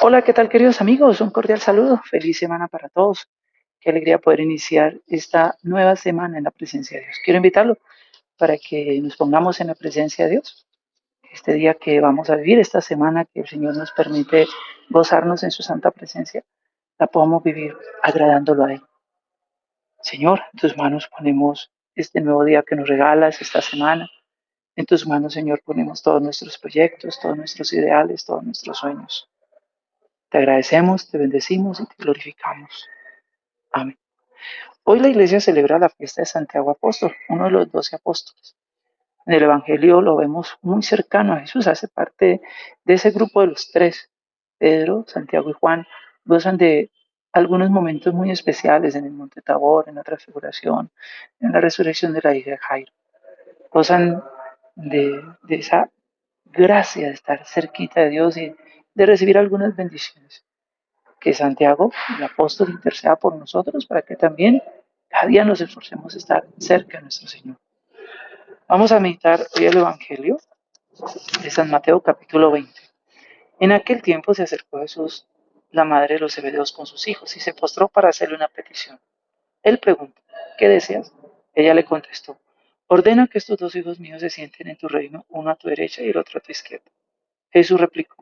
Hola, ¿qué tal queridos amigos? Un cordial saludo. Feliz semana para todos. Qué alegría poder iniciar esta nueva semana en la presencia de Dios. Quiero invitarlo para que nos pongamos en la presencia de Dios. Este día que vamos a vivir, esta semana que el Señor nos permite gozarnos en su santa presencia, la podamos vivir agradándolo a Él. Señor, en tus manos ponemos este nuevo día que nos regalas, esta semana. En tus manos, Señor, ponemos todos nuestros proyectos, todos nuestros ideales, todos nuestros sueños. Te agradecemos, te bendecimos y te glorificamos. Amén. Hoy la iglesia celebra la fiesta de Santiago Apóstol, uno de los doce apóstoles. En el Evangelio lo vemos muy cercano a Jesús, hace parte de ese grupo de los tres. Pedro, Santiago y Juan gozan de algunos momentos muy especiales en el Monte Tabor, en la transfiguración, en la resurrección de la hija de Jairo. Gozan de, de esa gracia de estar cerquita de Dios y de recibir algunas bendiciones. Que Santiago, el apóstol, interceda por nosotros para que también cada día nos esforcemos a estar cerca de nuestro Señor. Vamos a meditar hoy el Evangelio de San Mateo capítulo 20. En aquel tiempo se acercó Jesús, la madre de los Zebedeos, con sus hijos y se postró para hacerle una petición. Él preguntó, ¿qué deseas? Ella le contestó, ordena que estos dos hijos míos se sienten en tu reino, uno a tu derecha y el otro a tu izquierda. Jesús replicó,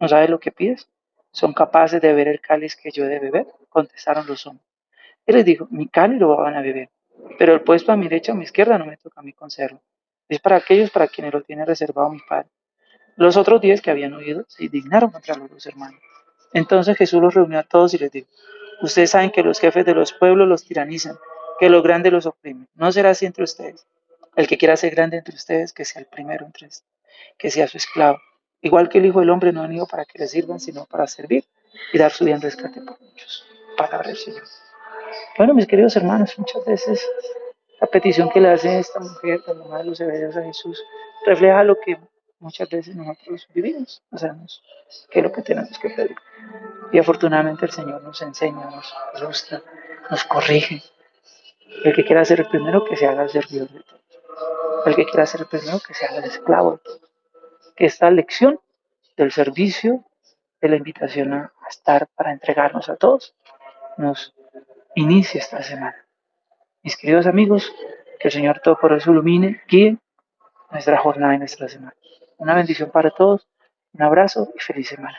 ¿no sabes lo que pides? ¿Son capaces de beber el cáliz que yo he de beber? Contestaron los hombres. Él les dijo, mi cáliz lo van a beber, pero el puesto a mi derecha o a mi izquierda no me toca a mí concederlo. Es para aquellos para quienes lo tiene reservado mi Padre. Los otros diez que habían oído se indignaron contra los dos hermanos. Entonces Jesús los reunió a todos y les dijo, ustedes saben que los jefes de los pueblos los tiranizan, que los grandes los oprimen. No será así entre ustedes. El que quiera ser grande entre ustedes, que sea el primero entre ustedes, que sea su esclavo. Igual que el Hijo del Hombre no ha venido para que le sirvan, sino para servir y dar su vida en rescate por muchos. Palabra del Señor. Bueno, mis queridos hermanos, muchas veces la petición que le hace esta mujer, la mamá de los hebreos a Jesús, refleja lo que muchas veces nosotros vivimos, no sabemos qué es lo que tenemos que pedir. Y afortunadamente el Señor nos enseña, nos ilustra, nos corrige. El que quiera ser el primero, que se haga el servidor de todos. El que quiera ser el primero, que se haga el esclavo de todos. Esta lección del servicio, de la invitación a estar para entregarnos a todos, nos inicie esta semana. Mis queridos amigos, que el Señor todo por eso ilumine, guíe nuestra jornada y nuestra semana. Una bendición para todos, un abrazo y feliz semana.